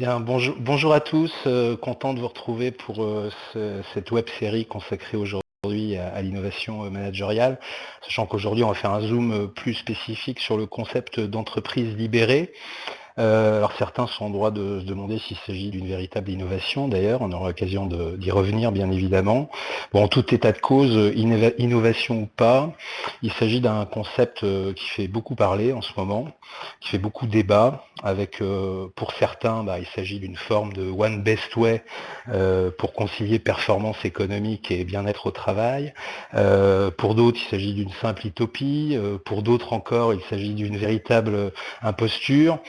Bien, bonjour, à tous, euh, content de vous retrouver pour euh, cette web série consacrée aujourd'hui à, l'innovation euh, managériale, sachant qu'aujourd'hui on va faire un zoom plus spécifique sur le concept d'entreprise libérée. Euh, alors certains sont en droit de se demander s'il s'agit d'une véritable innovation, d'ailleurs, on aura l'occasion d'y revenir bien évidemment. Bon, en tout état de cause, innovation ou pas, il s'agit d'un concept euh, qui fait beaucoup parler en ce moment, qui fait beaucoup débat, avec euh, pour certains, bah, il s'agit d'une forme de one best way pour concilier performance économique et bien-être au travail. pour d'autres, il s'agit d'une simple utopie. pour d'autres encore, il s'agit d'une véritable imposture.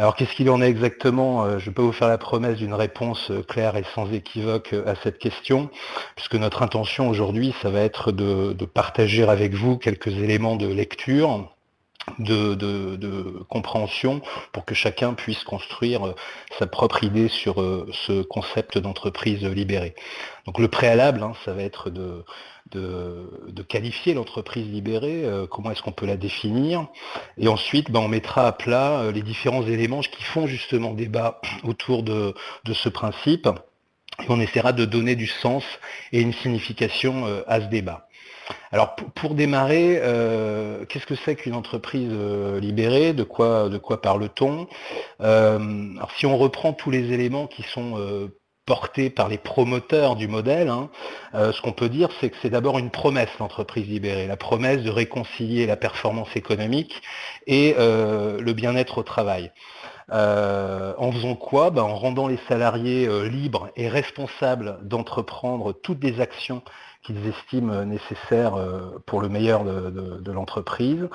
Alors qu'est-ce qu'il en est exactement? Euh, Je pas vous faire la promesse d'une réponse euh, claire et sans équivoque euh, à cette question, puisque notre intention aujourd'hui, ça va être de, partager avec vous quelques éléments de lecture, de, compréhension pour que chacun puisse construire sa propre idée sur ce concept d'entreprise libérée. Donc le préalable, hein, ça va être de, de, qualifier l'entreprise libérée, euh, comment est-ce qu'on peut la définir, et ensuite ben, on mettra à plat euh, les différents éléments qui font justement débat autour de, ce principe, et on essaiera de donner du sens et une signification euh, à ce débat. Alors pour, démarrer, qu'est-ce que c'est qu'une entreprise libérée? De quoi, de quoi parle-t-on? Alors si on reprend tous les éléments qui sont porté par les promoteurs du modèle, hein, euh, ce qu'on peut dire, c'est que c'est d'abord une promesse, l'entreprise libérée, la promesse de réconcilier la performance économique et euh, le bien-être au travail. Euh, en faisant quoi? Ben, En rendant les salariés libres et responsables d'entreprendre toutes les actions qu'ils estiment nécessaires pour le meilleur de l'entreprise,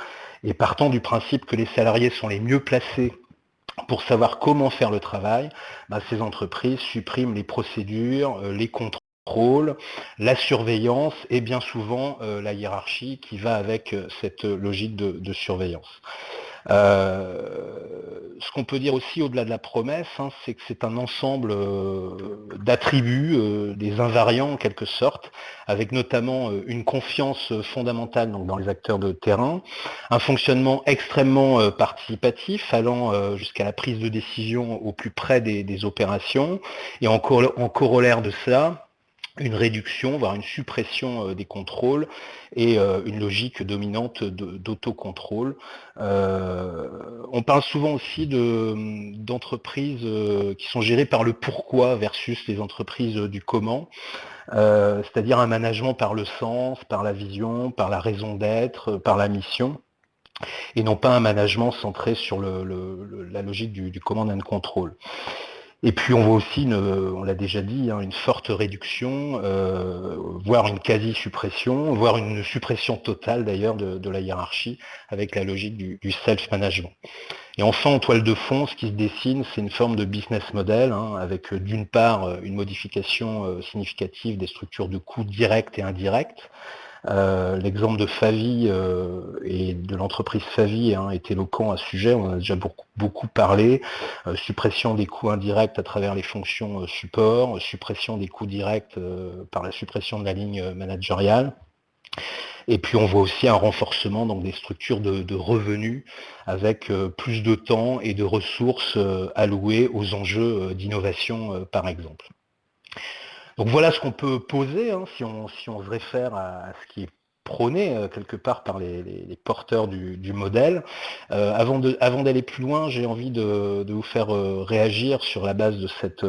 et partant du principe que les salariés sont les mieux placés pour savoir comment faire le travail, bah, ces entreprises suppriment les procédures, euh, les contrôles, la surveillance et bien souvent euh, la hiérarchie qui va avec euh, cette logique de surveillance. Euh, ce qu'on peut dire aussi au-delà de la promesse, hein, c'est que c'est un ensemble euh, d'attributs, euh, des invariants en quelque sorte, avec notamment une confiance fondamentale donc, dans les acteurs de terrain, un fonctionnement extrêmement participatif, allant jusqu'à la prise de décision au plus près des, opérations, et en, en corollaire de cela, une réduction, voire une suppression euh, des contrôles et euh, une logique dominante d'autocontrôle. Euh, on parle souvent aussi d'entreprises qui sont gérées par le pourquoi versus les entreprises du comment, c'est-à-dire un management par le sens, par la vision, par la raison d'être, par la mission et non pas un management centré sur la logique du, du command and control. Et puis on voit aussi, on l'a déjà dit, hein, une forte réduction, euh, voire une quasi-suppression, voire une suppression totale d'ailleurs de, la hiérarchie avec la logique du, self-management. Et enfin, en toile de fond, ce qui se dessine, c'est une forme de business model, hein, avec euh, d'une part une modification euh, significative des structures de coûts directs et indirects, euh, l'exemple de Favi euh, et de l'entreprise Favi hein, est éloquent à ce sujet, on a déjà beaucoup, parlé. Euh, suppression des coûts indirects à travers les fonctions support, suppression des coûts directs par la suppression de la ligne managériale. Et puis on voit aussi un renforcement donc, des structures de, revenus avec plus de temps et de ressources allouées aux enjeux d'innovation par exemple. Donc voilà ce qu'on peut poser hein, si, on, se réfère à, ce qui est prôné euh, quelque part par les, porteurs du, modèle. Euh, avant d'aller plus loin, j'ai envie de, vous faire euh, réagir sur la base de cette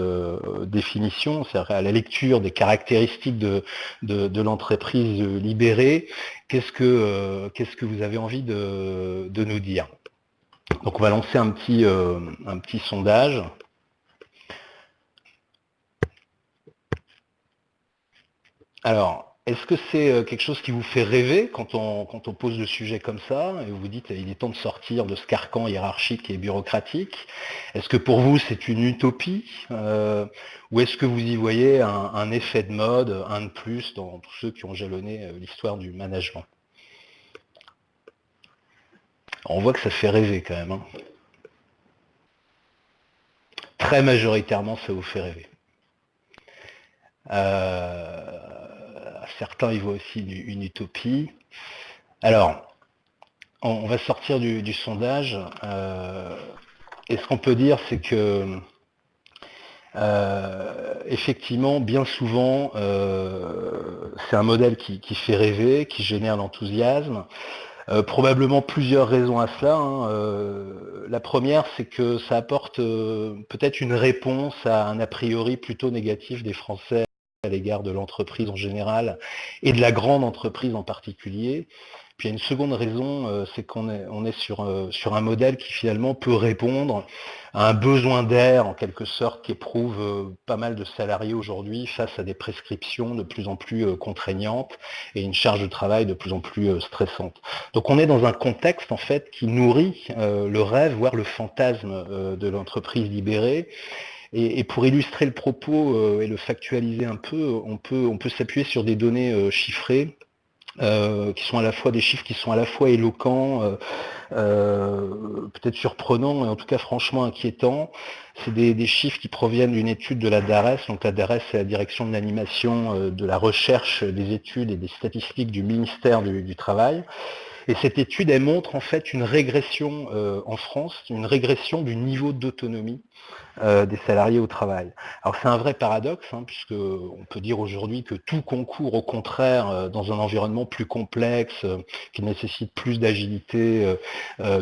définition, c'est-à-dire à la lecture des caractéristiques de, l'entreprise libérée. Qu'est-ce que, vous avez envie de, nous dire? Donc on va lancer un petit sondage. Alors, est-ce que c'est euh, quelque chose qui vous fait rêver quand on, pose le sujet comme ça et vous vous dites il est temps de sortir de ce carcan hiérarchique et bureaucratique? Est-ce que pour vous c'est une utopie? Euh, Ou est-ce que vous y voyez un, effet de mode, un de plus dans tous ceux qui ont jalonné euh, l'histoire du management? On voit que ça fait rêver quand même. Hein. Très majoritairement ça vous fait rêver certains y voient aussi une, utopie. Alors, on, va sortir du, sondage. Euh, et ce qu'on peut dire, c'est que effectivement, bien souvent, c'est un modèle qui, fait rêver, qui génère l'enthousiasme. probablement plusieurs raisons à cela. Hein. la première, c'est que ça apporte peut-être une réponse à un a priori plutôt négatif des Français à l'égard de l'entreprise en général et de la grande entreprise en particulier. Puis il y a une seconde raison, euh, c'est qu'on est, sur, euh, sur un modèle qui finalement peut répondre à un besoin d'air en quelque sorte qu'éprouvent euh, pas mal de salariés aujourd'hui face à des prescriptions de plus en plus contraignantes et une charge de travail de plus en plus stressante. Donc on est dans un contexte en fait qui nourrit le rêve, voire le fantasme de l'entreprise libérée et, pour illustrer le propos et le factualiser un peu, on peut, on peut s'appuyer sur des données chiffrées euh, qui sont à la fois des chiffres qui sont à la fois éloquents, euh, euh, peut-être surprenants, et en tout cas franchement inquiétants. C'est des, chiffres qui proviennent d'une étude de la DARES. Donc la DARES, c'est la direction de l'animation, de la recherche, des études et des statistiques du ministère du Travail. Et cette étude, elle montre en fait une régression euh, en France, une régression du niveau d'autonomie euh, des salariés au travail. Alors c'est un vrai paradoxe, hein, puisqu'on peut dire aujourd'hui que tout concourt au contraire euh, dans un environnement plus complexe, qui nécessite plus d'agilité,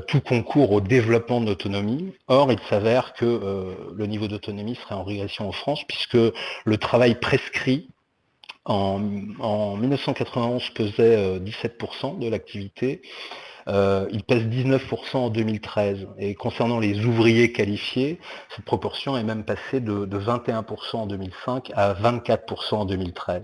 tout concourt au développement de l'autonomie. Or, il s'avère que le niveau d'autonomie serait en régression en France, puisque le travail prescrit en, 1991 pesait 17% de l'activité. Euh, il pèse 19% en 2013. Et concernant les ouvriers qualifiés, cette proportion est même passée de, 21% en 2005 à 24% en 2013.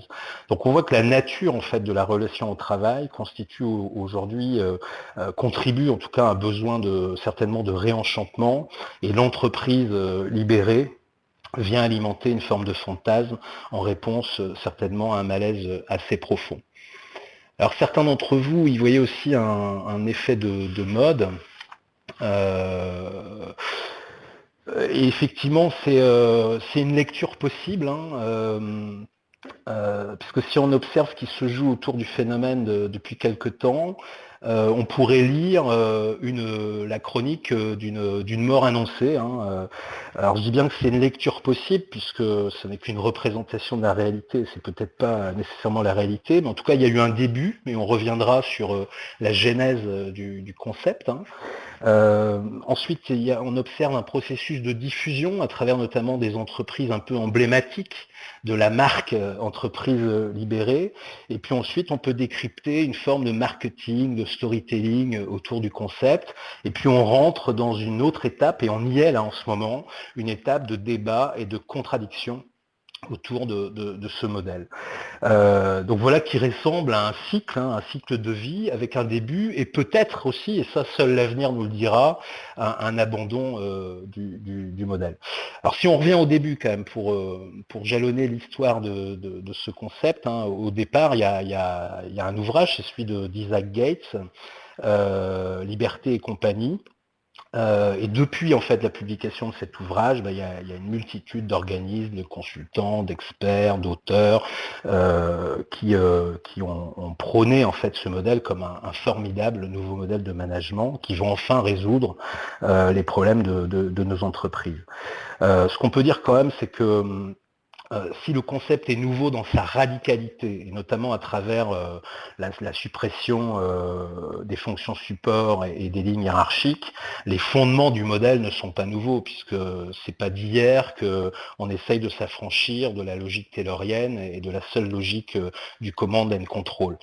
Donc on voit que la nature en fait de la relation au travail constitue aujourd'hui, euh, euh, contribue en tout cas à un besoin de certainement de réenchantement et l'entreprise libérée vient alimenter une forme de fantasme en réponse euh, certainement à un malaise assez profond. Alors certains d'entre vous y voyaient aussi un, effet de, mode. Euh, et effectivement, euh, c'est une lecture possible, hein, puisque si on observe ce qui se joue autour du phénomène depuis quelque temps, euh, on pourrait lire euh, la chronique euh, d'une mort annoncée. Hein, alors je dis bien que c'est une lecture possible, puisque ce n'est qu'une représentation de la réalité, c'est peut-être pas nécessairement la réalité, mais en tout cas il y a eu un début, mais on reviendra sur la genèse du, concept. Hein. Ensuite, on observe un processus de diffusion à travers notamment des entreprises un peu emblématiques de la marque entreprise libérée. Et puis ensuite, on peut décrypter une forme de marketing, de storytelling autour du concept. Et puis on rentre dans une autre étape, et on y est là en ce moment, une étape de débat et de contradiction autour de, ce modèle. Euh, donc voilà qui ressemble à un cycle, hein, un cycle de vie avec un début et peut-être aussi, et ça seul l'avenir nous le dira, un, abandon euh, du, modèle. Alors si on revient au début quand même pour, euh, pour jalonner l'histoire de, ce concept, hein, au départ il y a, un ouvrage, c'est celui d'Isaac Gates, Liberté et compagnie, euh, et depuis en fait la publication de cet ouvrage, bah, il y, a, une multitude d'organismes, de consultants, d'experts, d'auteurs euh, qui, euh, ont, prôné en fait ce modèle comme un, formidable nouveau modèle de management qui va enfin résoudre les problèmes de, de nos entreprises. ce qu'on peut dire quand même, c'est que hum, euh, si le concept est nouveau dans sa radicalité, et notamment à travers euh, la, suppression euh, des fonctions support et, des lignes hiérarchiques, les fondements du modèle ne sont pas nouveaux, puisque c'est pas d'hier qu'on essaye de s'affranchir de la logique taylorienne et de la seule logique du command and control.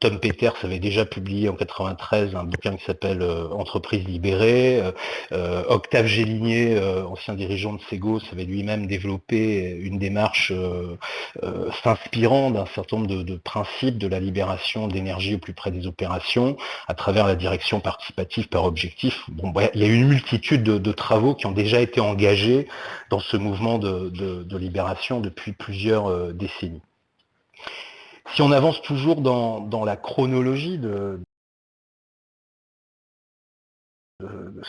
Tom Peters avait déjà publié en 93 un bouquin qui s'appelle Entreprise libérée. Octave Géligné, ancien dirigeant de Segos, avait lui-même développé une des démarche euh, euh, s'inspirant d'un certain nombre de, principes de la libération d'énergie au plus près des opérations, à travers la direction participative par objectif. Bon, il y a une multitude de, travaux qui ont déjà été engagés dans ce mouvement de, libération depuis plusieurs euh, décennies. Si on avance toujours dans, dans la chronologie de,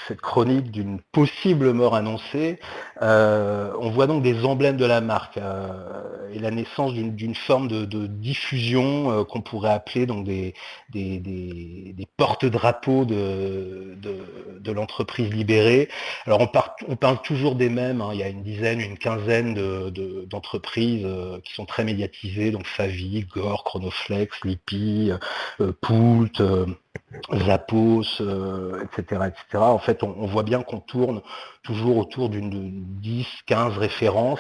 cette chronique d'une possible mort annoncée, euh, on voit donc des emblèmes de la marque euh, et la naissance d'une forme de, diffusion euh, qu'on pourrait appeler donc des, porte-drapeaux de, l'entreprise libérée. Alors on, on, parle toujours des mêmes, hein. il y a une dizaine, une quinzaine d'entreprises qui sont très médiatisées, donc Favi, Gore, Chronoflex, Lippi, Poult, Zappos, etc., etc. En fait, on, voit bien qu'on tourne toujours autour d'une 10, 15 références,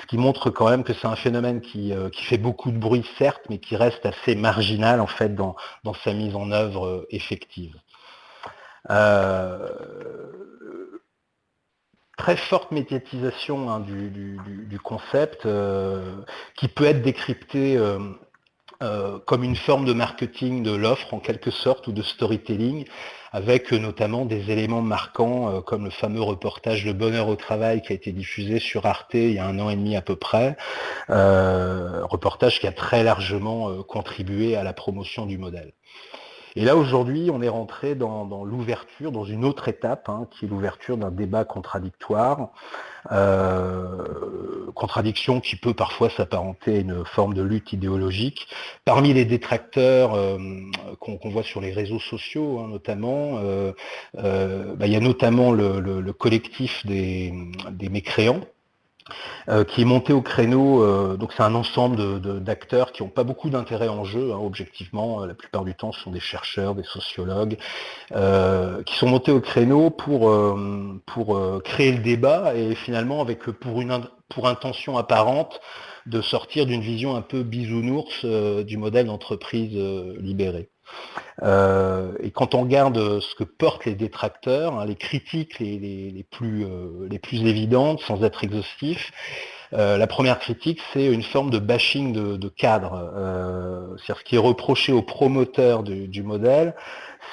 ce qui montre quand même que c'est un phénomène euh, qui, fait beaucoup de bruit, certes, mais qui reste assez marginal en fait dans, sa mise en œuvre euh, effective. Euh, très forte médiatisation hein, du, concept qui peut être décrypté euh, comme une forme de marketing de l'offre en quelque sorte ou de storytelling avec euh, notamment des éléments marquants euh, comme le fameux reportage Le bonheur au travail qui a été diffusé sur Arte il y a un an et demi à peu près, reportage qui a très largement contribué à la promotion du modèle. Et là, aujourd'hui, on est rentré dans, l'ouverture, dans une autre étape, hein, qui est l'ouverture d'un débat contradictoire, euh, contradiction qui peut parfois s'apparenter à une forme de lutte idéologique. Parmi les détracteurs euh, qu'on voit sur les réseaux sociaux, hein, notamment, euh, bah, il y a notamment le, collectif des mécréants, euh, qui est monté au créneau, euh, donc c'est un ensemble d'acteurs qui n'ont pas beaucoup d'intérêt en jeu, hein, objectivement, euh, la plupart du temps ce sont des chercheurs, des sociologues, qui sont montés au créneau pour, pour créer le débat et finalement avec pour, une, pour intention apparente de sortir d'une vision un peu bisounours du modèle d'entreprise libérée. Euh, et quand on regarde ce que portent les détracteurs, hein, les critiques les, plus, euh, les plus évidentes, sans être exhaustif, euh, la première critique, c'est une forme de bashing de, cadre. C'est-à-dire ce qui est reproché aux promoteurs du, modèle,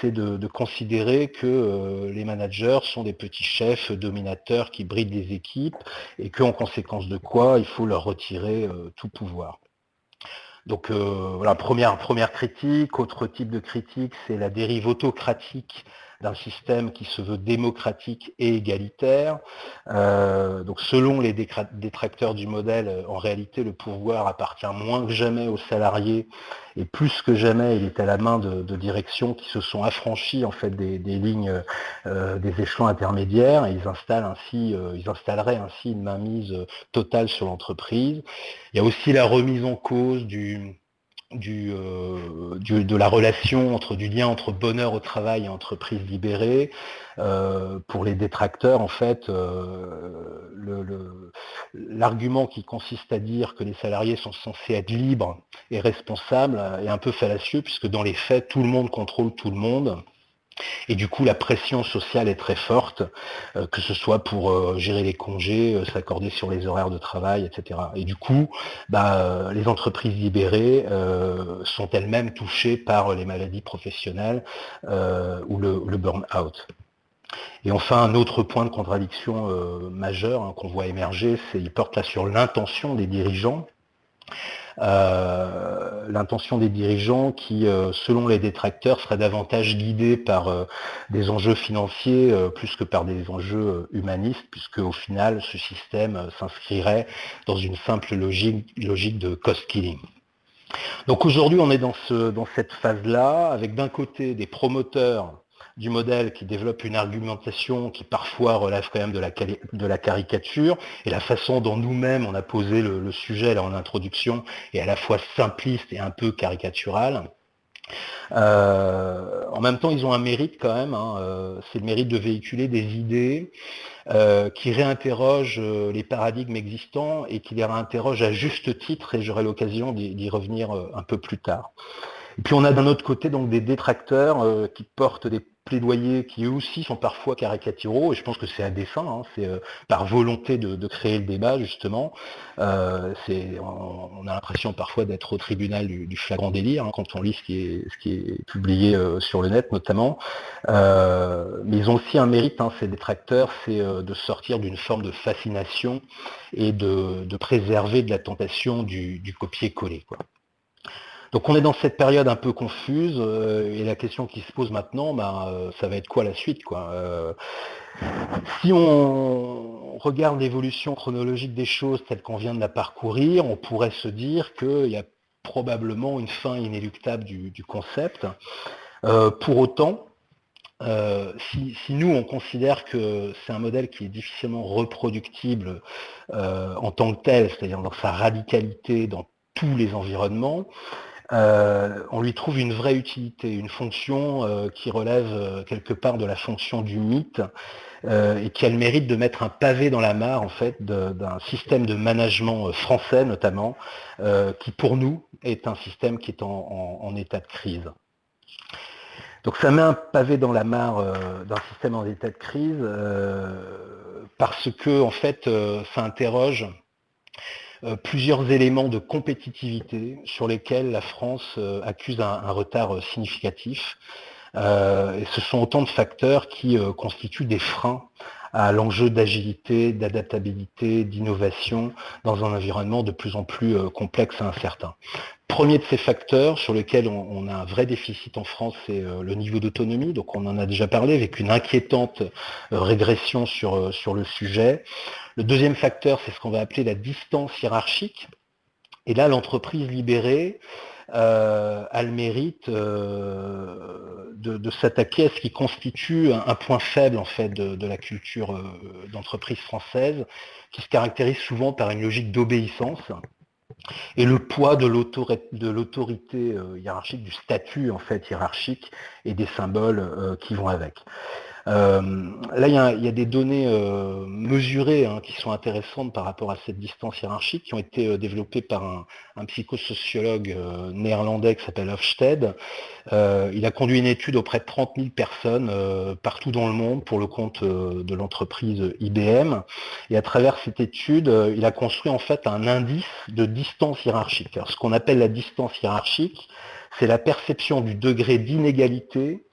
c'est de, considérer que les managers sont des petits chefs dominateurs qui brident les équipes et qu'en conséquence de quoi, il faut leur retirer tout pouvoir. Donc euh, voilà, première, première critique. Autre type de critique, c'est la dérive autocratique d'un système qui se veut démocratique et égalitaire. Euh, donc selon les détracteurs du modèle, euh, en réalité, le pouvoir appartient moins que jamais aux salariés et plus que jamais, il est à la main de, directions qui se sont affranchies en fait des, lignes euh, des échelons intermédiaires et ils installent ainsi, ils installeraient ainsi une mainmise totale sur l'entreprise. Il y a aussi la remise en cause du euh, du, de la relation entre du lien entre bonheur au travail et entreprise libérée. Euh, pour les détracteurs, en fait, euh, l'argument qui consiste à dire que les salariés sont censés être libres et responsables est un peu fallacieux, puisque dans les faits, tout le monde contrôle tout le monde. Et du coup, la pression sociale est très forte, euh, que ce soit pour euh, gérer les congés, euh, s'accorder sur les horaires de travail, etc. Et du coup, bah, les entreprises libérées sont elles-mêmes touchées par les maladies professionnelles ou le, burn-out. Et enfin, un autre point de contradiction majeur hein, qu'on voit émerger, c'est il porte là sur l'intention des dirigeants. Euh, l'intention des dirigeants qui, euh, selon les détracteurs, serait davantage guidée par euh, des enjeux financiers plus que par des enjeux humanistes, puisque au final, ce système s'inscrirait dans une simple logique, logique de cost killing. Donc aujourd'hui, on est dans, ce, dans cette phase-là, avec d'un côté des promoteurs du modèle qui développe une argumentation qui parfois relève quand même de la, de la caricature, et la façon dont nous-mêmes on a posé le, sujet là en introduction est à la fois simpliste et un peu caricatural. Euh, en même temps, ils ont un mérite quand même, hein, euh, c'est le mérite de véhiculer des idées euh, qui réinterrogent les paradigmes existants et qui les réinterrogent à juste titre, et j'aurai l'occasion d'y revenir un peu plus tard. Et puis on a d'un autre côté donc des détracteurs qui portent des plaidoyers qui eux aussi sont parfois caricaturaux, et je pense que c'est à dessein, c'est euh, par volonté de, créer le débat justement. Euh, on, a l'impression parfois d'être au tribunal du, flagrant délire hein, quand on lit ce qui est, publié euh, sur le net notamment. mais ils ont aussi un mérite, hein, ces détracteurs, c'est de sortir d'une forme de fascination et de, préserver de la tentation du copier-coller. Donc on est dans cette période un peu confuse et la question qui se pose maintenant, bah, ça va être quoi la suite quoi Si on regarde l'évolution chronologique des choses telle qu'on vient de la parcourir, on pourrait se dire qu'il y a probablement une fin inéluctable du, concept. pour autant, euh, si, nous, on considère que c'est un modèle qui est difficilement reproductible euh, en tant que tel, c'est-à-dire dans sa radicalité dans tous les environnements, euh, on lui trouve une vraie utilité, une fonction qui relève quelque part de la fonction du mythe et qui a le mérite de mettre un pavé dans la mare en fait d'un système de management français notamment, qui pour nous est un système qui est en état de crise. Donc ça met un pavé dans la mare euh, d'un système en état de crise euh, parce que en fait euh, ça interroge plusieurs éléments de compétitivité sur lesquels la France accuse un, retard significatif. et ce sont autant de facteurs qui constituent des freins à l'enjeu d'agilité, d'adaptabilité, d'innovation dans un environnement de plus en plus euh, complexe et incertain. Premier de ces facteurs sur lesquels on, a un vrai déficit en France, c'est euh, le niveau d'autonomie. Donc on en a déjà parlé avec une inquiétante euh, régression sur, sur le sujet. Le deuxième facteur, c'est ce qu'on va appeler la distance hiérarchique. Et là, l'entreprise libérée, euh, a le mérite euh, de, s'attaquer à ce qui constitue un, point faible en fait de, la culture euh, d'entreprise française, qui se caractérise souvent par une logique d'obéissance et le poids de l'autorité hiérarchique, du statut en fait hiérarchique et des symboles qui vont avec. Euh, là, il y, a, des données euh, mesurées hein, qui sont intéressantes par rapport à cette distance hiérarchique, qui ont été euh, développées par un, psychosociologue néerlandais qui s'appelle Hofstede. il a conduit une étude auprès de 30 000 personnes partout dans le monde pour le compte de l'entreprise IBM. Et à travers cette étude, il a construit en fait un indice de distance hiérarchique. ce qu'on appelle la distance hiérarchique, c'est la perception du degré d'inégalité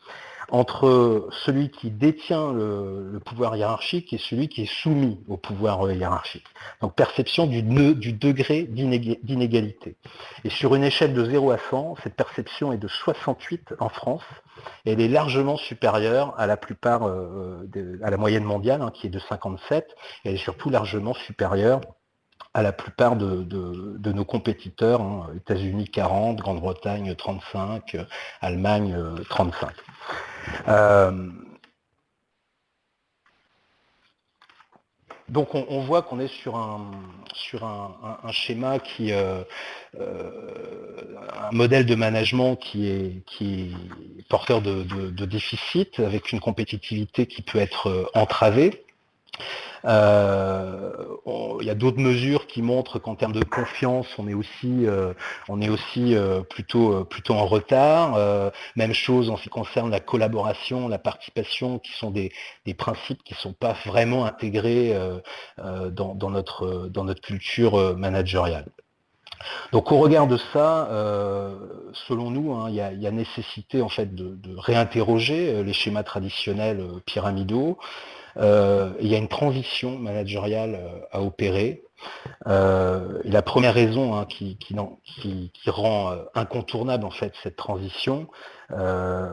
entre celui qui détient le, pouvoir hiérarchique et celui qui est soumis au pouvoir euh, hiérarchique. Donc perception du, degré d'inégalité. Et sur une échelle de 0 à 100, cette perception est de 68 en France, elle est largement supérieure à la plupart, euh, à la moyenne mondiale, hein, qui est de 57, et elle est surtout largement supérieure à la plupart de, nos compétiteurs, hein, États-Unis 40, Grande-Bretagne 35, Allemagne 35. Euh, donc on, voit qu'on est sur un, schéma qui euh, euh, un modèle de management qui est, qui est porteur de, de déficit, avec une compétitivité qui peut être entravée. Euh, il y a d'autres mesures qui montrent qu'en termes de confiance, on est aussi, euh, on est aussi euh, plutôt, plutôt en retard. même chose en ce qui concerne la collaboration, la participation, qui sont des, principes qui ne sont pas vraiment intégrés dans, notre, dans notre culture managériale. Donc au regard de ça, selon nous, hein, il, y a, nécessité en fait de réinterroger les schémas traditionnels pyramidaux, il y a une transition managériale euh, à opérer. Euh, la première raison hein, qui, rend incontournable en fait cette transition, euh,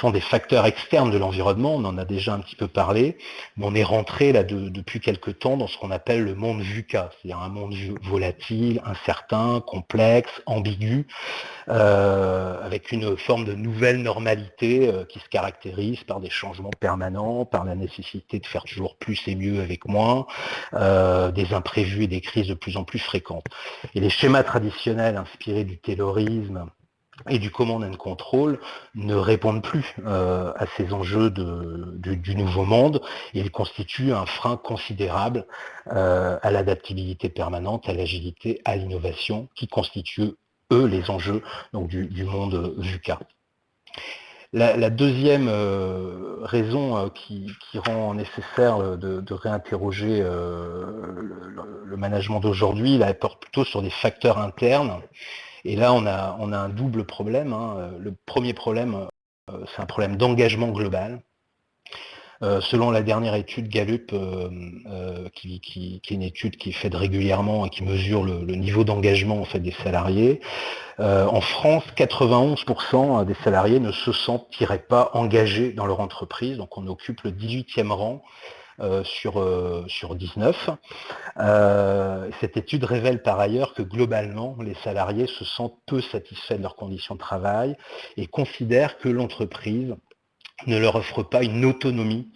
sont des facteurs externes de l'environnement, on en a déjà un petit peu parlé, mais on est rentré là depuis quelques temps dans ce qu'on appelle le monde VUCA, c'est-à-dire un monde volatile, incertain, complexe, ambigu, euh, avec une forme de nouvelle normalité euh, qui se caractérise par des changements permanents, par la nécessité de faire toujours plus et mieux avec moins, des imprévus et des crises de plus en plus fréquentes. Et les schémas traditionnels inspirés du terrorisme, et du command and control ne répondent plus euh, à ces enjeux du, nouveau monde et ils constituent un frein considérable euh, à l'adaptabilité permanente, à l'agilité, à l'innovation qui constituent eux les enjeux donc, du, monde VUCA. La, deuxième euh, raison qui, rend nécessaire de, réinterroger le, management d'aujourd'hui, elle porte plutôt sur des facteurs internes et là, on a, un double problème. Hein. Le premier problème, euh, c'est un problème d'engagement global. Selon la dernière étude Gallup, qui, est une étude qui est faite régulièrement et qui mesure le, niveau d'engagement des salariés, en France, 91% des salariés ne se sentiraient pas engagés dans leur entreprise, donc on occupe le 18e rang euh, sur, euh, sur 19. Euh, cette étude révèle par ailleurs que globalement, les salariés se sentent peu satisfaits de leurs conditions de travail et considèrent que l'entreprise ne leur offre pas une autonomie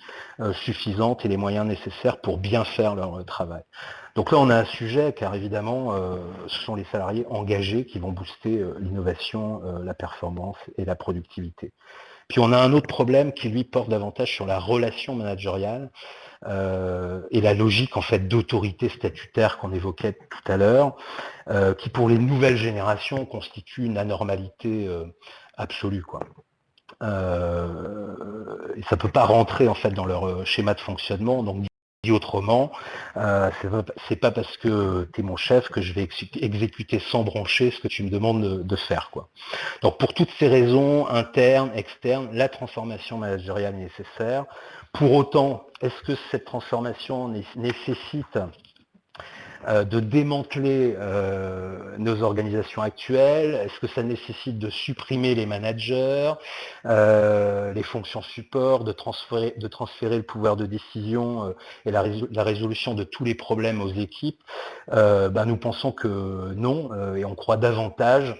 suffisante et les moyens nécessaires pour bien faire leur travail. Donc là, on a un sujet, car évidemment, ce sont les salariés engagés qui vont booster l'innovation, la performance et la productivité. Puis on a un autre problème qui, lui, porte davantage sur la relation managériale. Euh, et la logique en fait d'autorité statutaire qu'on évoquait tout à l'heure, euh, qui pour les nouvelles générations constitue une anormalité euh, absolue. Quoi. Et ça ne peut pas rentrer en fait dans leur schéma de fonctionnement. Donc dit autrement, c'est pas parce que tu es mon chef que je vais exécuter sans broncher ce que tu me demandes de, faire. Quoi. Donc pour toutes ces raisons, internes, externes, la transformation managériale est nécessaire. Pour autant, est-ce que cette transformation nécessite euh, de démanteler euh, nos organisations actuelles? Est-ce que ça nécessite de supprimer les managers, euh, les fonctions support, de transférer, le pouvoir de décision et la, résolution de tous les problèmes aux équipes? Ben, Nous pensons que non, et on croit davantage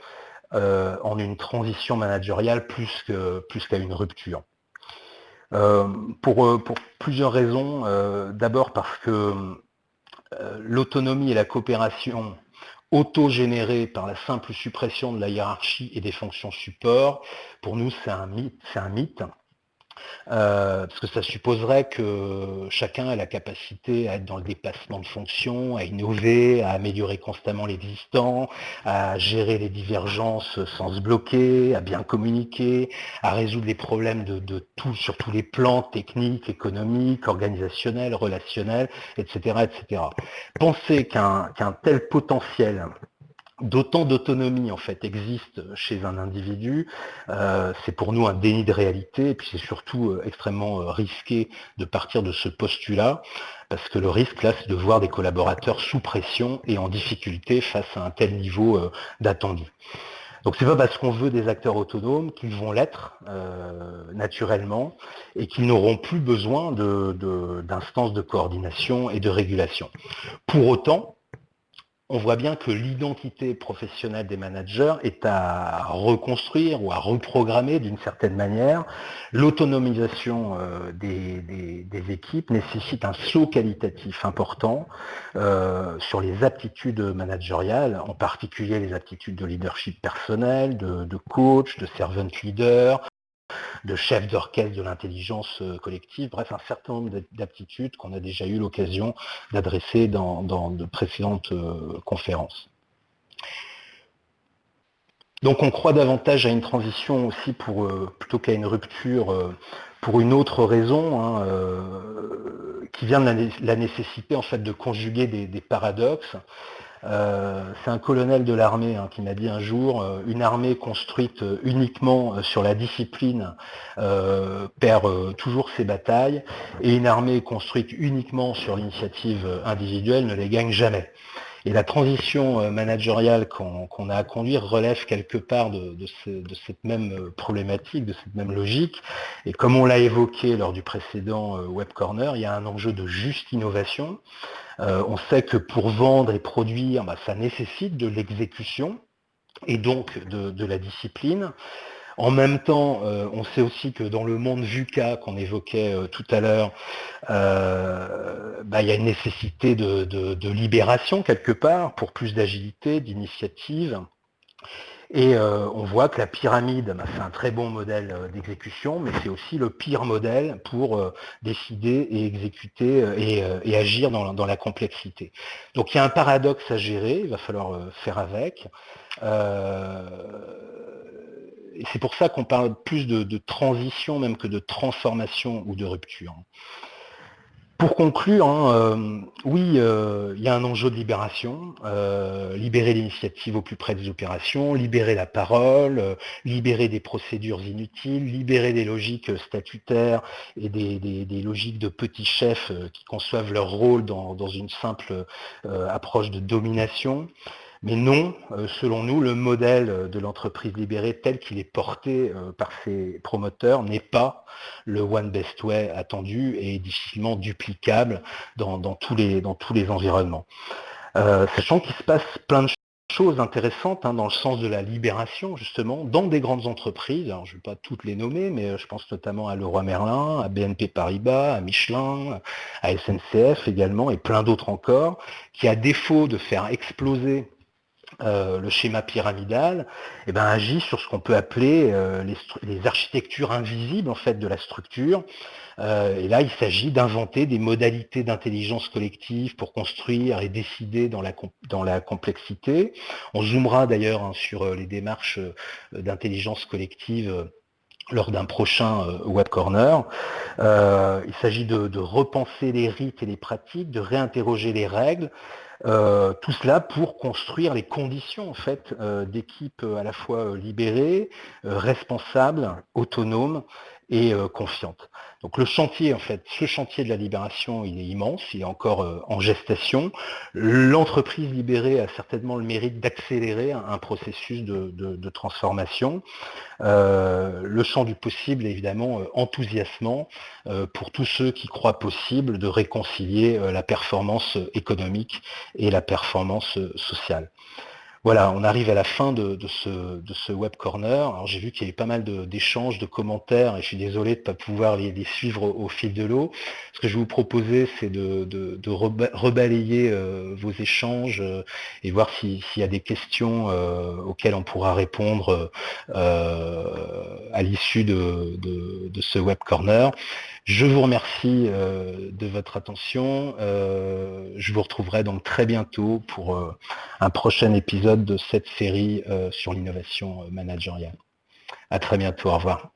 en une transition managériale plus qu'à une rupture. Euh, pour, euh, pour, plusieurs raisons. Euh, d'abord parce que l'autonomie et la coopération auto-générée par la simple suppression de la hiérarchie et des fonctions support, pour nous c'est. Un mythe. Euh, parce que ça supposerait que chacun ait la capacité à être dans le dépassement de fonctions, à innover, à améliorer constamment l'existant, à gérer les divergences sans se bloquer, à bien communiquer, à résoudre les problèmes de, tout sur tous les plans techniques, économiques, organisationnels, relationnels, etc. etc. Penser qu'un tel potentiel d'autant d'autonomie en fait existe chez un individu, euh, c'est pour nous un déni de réalité et puis c'est surtout euh, extrêmement euh, risqué de partir de ce postulat parce que le risque là c'est de voir des collaborateurs sous pression et en difficulté face à un tel niveau d'attendu. Donc c'est pas parce qu'on veut des acteurs autonomes qu'ils vont l'être naturellement et qu'ils n'auront plus besoin d'instances de, de coordination et de régulation. Pour autant, on voit bien que l'identité professionnelle des managers est à reconstruire ou à reprogrammer d'une certaine manière. L'autonomisation euh, des, équipes nécessite un saut qualitatif important euh, sur les aptitudes managériales, en particulier les aptitudes de leadership personnel, de, de coach, de servant leader, de chef d'orchestre de l'intelligence euh, collective, bref, un certain nombre d'aptitudes qu'on a déjà eu l'occasion d'adresser dans, de précédentes euh, conférences. Donc on croit davantage à une transition aussi pour, euh, plutôt qu'à une rupture pour une autre raison, hein, qui vient de la, nécessité en fait de conjuguer des paradoxes. Euh, c'est un colonel de l'armée hein, qui m'a dit un jour, euh, une armée construite euh, uniquement sur la discipline perd toujours ses batailles, et une armée construite uniquement sur l'initiative individuelle ne les gagne jamais. Et la transition managériale qu'on a à conduire relève quelque part de, cette même problématique, de cette même logique. Et comme on l'a évoqué lors du précédent Web Corner, il y a un enjeu de juste innovation. Euh, on sait que pour vendre et produire, bah, ça nécessite de l'exécution et donc de, la discipline. En même temps, euh, on sait aussi que dans le monde VUCA qu'on évoquait euh, tout à l'heure, bah, il y a une nécessité de, libération quelque part pour plus d'agilité, d'initiative. Et euh, on voit que la pyramide, bah, c'est un très bon modèle euh, d'exécution, mais c'est aussi le pire modèle pour euh, décider et exécuter et, agir dans, la complexité. Donc il y a un paradoxe à gérer, il va falloir faire avec. C'est pour ça qu'on parle plus de, transition même que de transformation ou de rupture. Pour conclure, hein, euh, oui, euh, il y a un enjeu de libération, euh, libérer l'initiative au plus près des opérations, libérer la parole, libérer des procédures inutiles, libérer des logiques statutaires et des, logiques de petits chefs qui conçoivent leur rôle dans une simple approche de domination. Mais non, euh, selon nous, le modèle de l'entreprise libérée tel qu'il est porté euh, par ses promoteurs n'est pas le One Best Way attendu et difficilement duplicable dans, tous, les, environnements. Euh, sachant qu'il se passe plein de choses intéressantes hein, dans le sens de la libération, justement, dans des grandes entreprises. je ne vais pas toutes les nommer, mais je pense notamment à Leroy Merlin, à BNP Paribas, à Michelin, à SNCF également, et plein d'autres encore, qui, à défaut de faire exploser euh, le schéma pyramidal eh ben, agit sur ce qu'on peut appeler euh, les, architectures invisibles en fait de la structure. Euh, et là, il s'agit d'inventer des modalités d'intelligence collective pour construire et décider dans la, dans la complexité. On zoomera d'ailleurs hein, sur les démarches d'intelligence collective lors d'un prochain Web Corner. il s'agit de, de, repenser les rites et les pratiques, de réinterroger les règles, euh, tout cela pour construire les conditions en fait euh, d'équipes à la fois libérées, euh, responsables, autonomes et euh, confiante. Donc le chantier, en fait, ce chantier de la libération, il est immense, il est encore euh, en gestation. L'entreprise libérée a certainement le mérite d'accélérer un, processus de, transformation. Euh, le champ du possible est évidemment enthousiasmant pour tous ceux qui croient possible de réconcilier la performance économique et la performance sociale. Voilà, on arrive à la fin de, ce, web corner. Alors j'ai vu qu'il y avait pas mal d'échanges, de, commentaires, et je suis désolé de ne pas pouvoir les, suivre au, fil de l'eau. Ce que je vais vous proposer, c'est de, rebalayer euh, vos échanges euh, et voir s'il y a des questions euh, auxquelles on pourra répondre à l'issue de, ce web corner. Je vous remercie euh, de votre attention. Euh, je vous retrouverai donc très bientôt pour euh, un prochain épisode de cette série sur l'innovation managériale. À très bientôt. Au revoir.